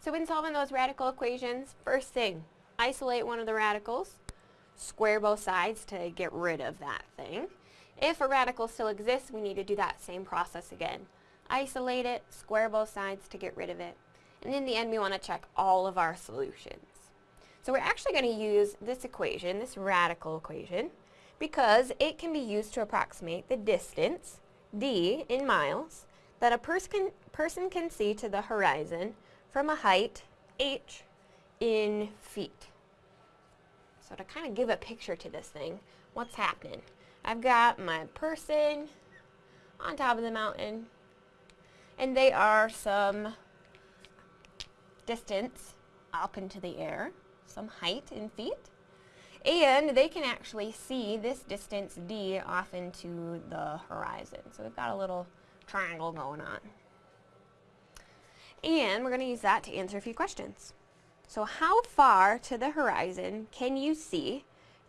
So in solving those radical equations, first thing, isolate one of the radicals, square both sides to get rid of that thing. If a radical still exists, we need to do that same process again. Isolate it, square both sides to get rid of it. And in the end, we want to check all of our solutions. So we're actually going to use this equation, this radical equation, because it can be used to approximate the distance, d in miles, that a pers can, person can see to the horizon from a height, h, in feet. So to kind of give a picture to this thing, what's happening? I've got my person on top of the mountain, and they are some distance up into the air, some height in feet, and they can actually see this distance d off into the horizon. So we've got a little triangle going on. And we're going to use that to answer a few questions. So how far to the horizon can you see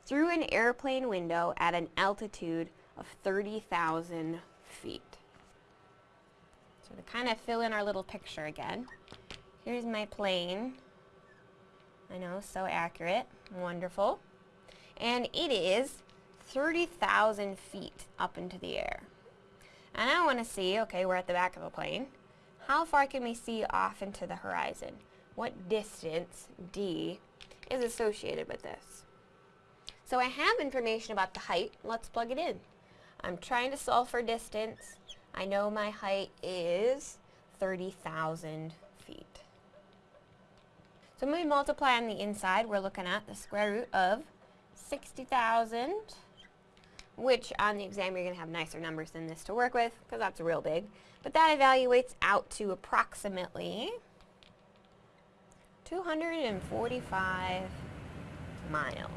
through an airplane window at an altitude of 30,000 feet? So to kind of fill in our little picture again, here's my plane. I know, so accurate. Wonderful. And it is 30,000 feet up into the air. And I want to see, okay, we're at the back of the plane. How far can we see off into the horizon? What distance, d, is associated with this? So I have information about the height. Let's plug it in. I'm trying to solve for distance. I know my height is 30,000 feet. So when we multiply on the inside, we're looking at the square root of 60,000 which on the exam you're going to have nicer numbers than this to work with because that's real big. But that evaluates out to approximately 245 miles.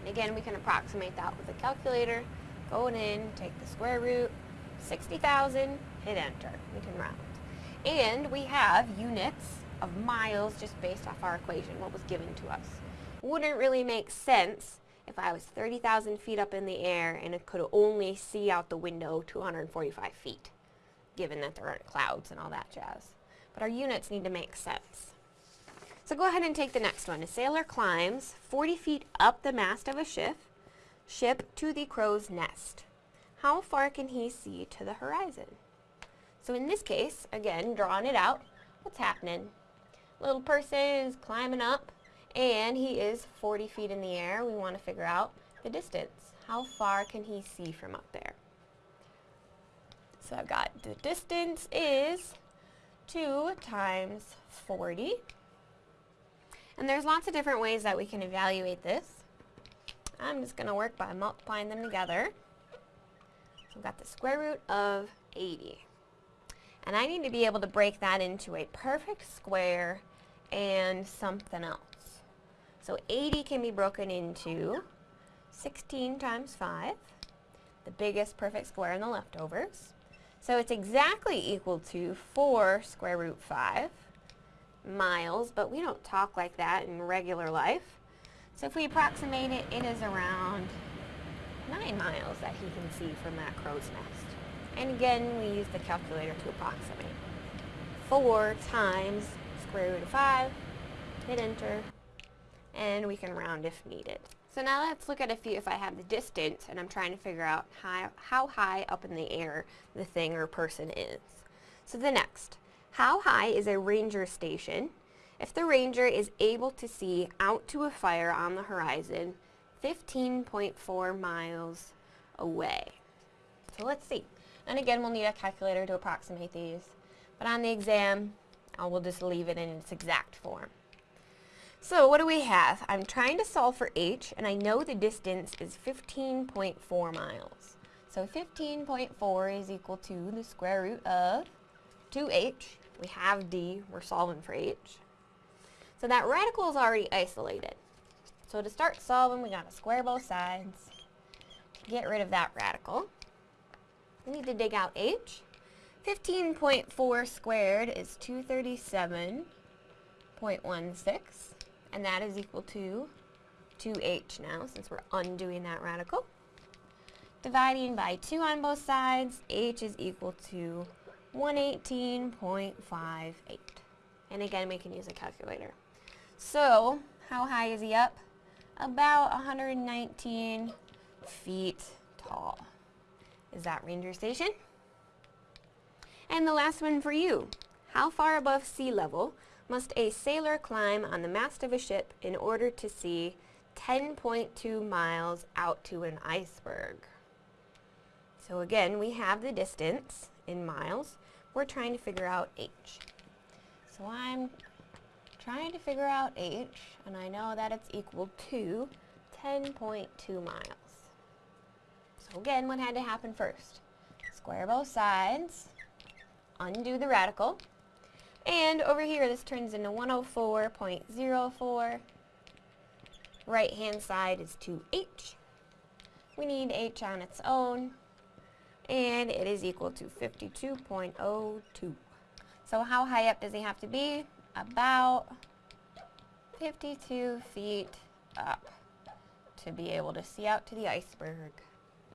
And again, we can approximate that with a calculator. Going in, take the square root, 60,000, hit enter. We can round. And we have units of miles just based off our equation, what was given to us. Wouldn't really make sense if I was 30,000 feet up in the air and it could only see out the window 245 feet, given that there aren't clouds and all that jazz. But our units need to make sense. So go ahead and take the next one. A sailor climbs 40 feet up the mast of a ship, ship to the crow's nest. How far can he see to the horizon? So in this case, again, drawing it out, what's happening? Little person is climbing up and he is 40 feet in the air. We want to figure out the distance. How far can he see from up there? So I've got the distance is 2 times 40. And there's lots of different ways that we can evaluate this. I'm just going to work by multiplying them together. So I've got the square root of 80. And I need to be able to break that into a perfect square and something else. So 80 can be broken into 16 times 5, the biggest perfect square in the leftovers. So it's exactly equal to 4 square root 5 miles, but we don't talk like that in regular life. So if we approximate it, it is around 9 miles that he can see from that crow's nest. And again, we use the calculator to approximate. 4 times square root of 5, hit enter, and we can round if needed. So now let's look at a few if I have the distance and I'm trying to figure out how, how high up in the air the thing or person is. So the next, how high is a ranger station if the ranger is able to see out to a fire on the horizon 15.4 miles away? So let's see. And again, we'll need a calculator to approximate these. But on the exam, I will just leave it in its exact form. So what do we have? I'm trying to solve for h, and I know the distance is 15.4 miles. So 15.4 is equal to the square root of 2h. We have d, we're solving for h. So that radical is already isolated. So to start solving, we got to square both sides, get rid of that radical. We need to dig out h. 15.4 squared is 237.16 and that is equal to 2h now, since we're undoing that radical. Dividing by 2 on both sides, h is equal to 118.58. And again, we can use a calculator. So, how high is he up? About 119 feet tall. Is that Ranger Station? And the last one for you. How far above sea level must a sailor climb on the mast of a ship in order to see 10.2 miles out to an iceberg? So again, we have the distance in miles. We're trying to figure out h. So I'm trying to figure out h, and I know that it's equal to 10.2 miles. So again, what had to happen first? Square both sides, undo the radical, and over here this turns into 104.04. Right hand side is 2h. We need h on its own, and it is equal to 52.02. So how high up does he have to be? About 52 feet up to be able to see out to the iceberg.